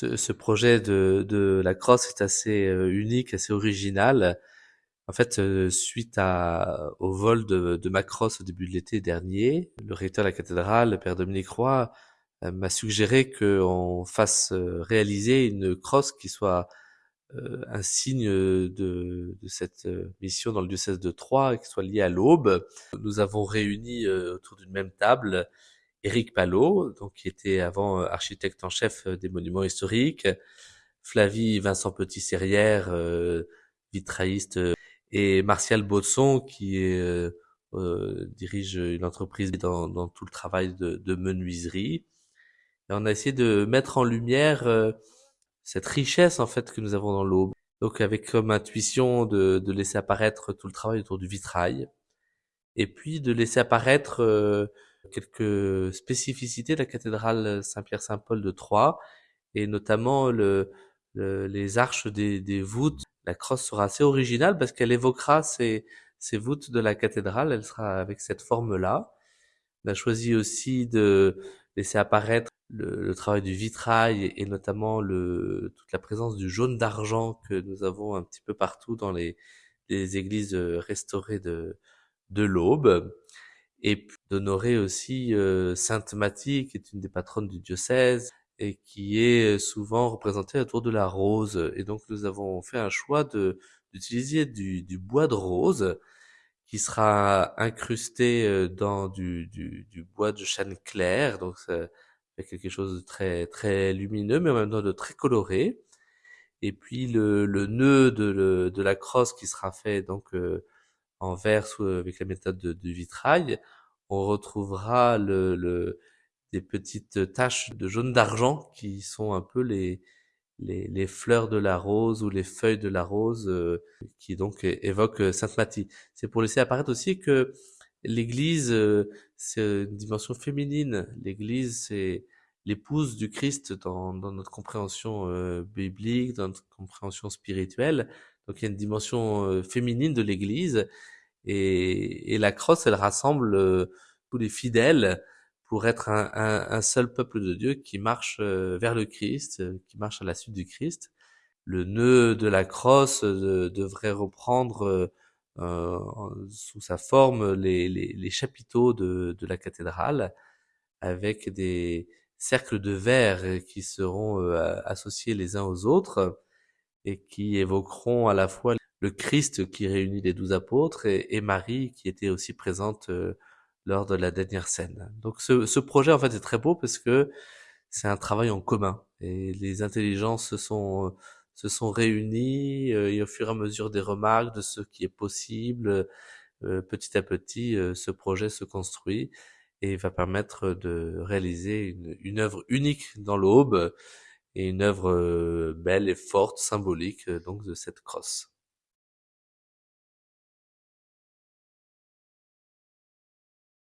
Ce, ce projet de, de la crosse est assez euh, unique, assez original. En fait, euh, suite à, au vol de, de ma crosse au début de l'été dernier, le recteur de la cathédrale, le père Dominique Roy, euh, m'a suggéré qu'on fasse réaliser une crosse qui soit un signe de, de, cette mission dans le diocèse de Troyes, qui soit liée à l'aube. Nous avons réuni autour d'une même table Éric Palot, donc qui était avant euh, architecte en chef euh, des monuments historiques, Flavie Vincent Petit-Serrière, euh, vitrailliste, et Martial Botson, qui dirige une entreprise dans, dans, tout le travail de, de menuiserie. Et on a essayé de mettre en lumière cette richesse en fait que nous avons dans l'aube. Donc avec comme intuition de, de, laisser apparaître tout le travail autour du vitrail, et puis de laisser apparaître quelques spécificités de la cathédrale Saint-Pierre-Saint-Paul de Troyes, et notamment le, les arches des, des, voûtes. La crosse sera assez originale parce qu'elle évoquera ces, ces voûtes de la cathédrale, elle sera avec cette forme-là. On a choisi aussi de laisser apparaître le, le travail du vitrail et, notamment le, toute la présence du jaune d'argent que nous avons un petit peu partout dans les, les églises restaurées de, de l'Aube et d'honorer aussi euh, Sainte Mathie, qui est une des patronnes du diocèse et qui est souvent représentée autour de la rose. Et donc nous avons fait un choix de d'utiliser du, du, bois de rose qui sera incrusté dans du, du, du bois de chêne clair, donc ça fait quelque chose de très très lumineux, mais en même temps de très coloré. Et puis le, le nœud de, de la crosse qui sera fait donc euh, en verre avec la méthode de, vitrail, on retrouvera le, le, des petites taches de jaune d'argent qui sont un peu les, les, les, fleurs de la rose ou les feuilles de la rose euh, qui donc évoquent Sainte Mathie. C'est pour laisser apparaître aussi que l'Église, euh, c'est une dimension féminine. L'Église, c'est l'épouse du Christ dans, dans notre compréhension euh, biblique, dans notre compréhension spirituelle. Donc il y a une dimension euh, féminine de l'Église et, et, la crosse, elle rassemble euh, tous les fidèles pour être un, un, un, seul peuple de Dieu qui marche euh, vers le Christ, qui marche à la suite du Christ. Le nœud de la crosse devrait reprendre sous sa forme les, les, les chapiteaux de, de, la cathédrale avec des cercles de verre qui seront associés les uns aux autres et qui évoqueront à la fois le Christ qui réunit les douze apôtres et, Marie qui était aussi présente euh, lors de la dernière scène. Donc ce, ce, projet en fait est très beau parce que c'est un travail en commun et les intelligences se sont se sont réunies euh, et au fur et à mesure des remarques de ce qui est possible, euh, petit à petit, ce projet se construit et va permettre de réaliser une, une œuvre unique dans l'aube et une œuvre belle et forte, symbolique donc de cette crosse.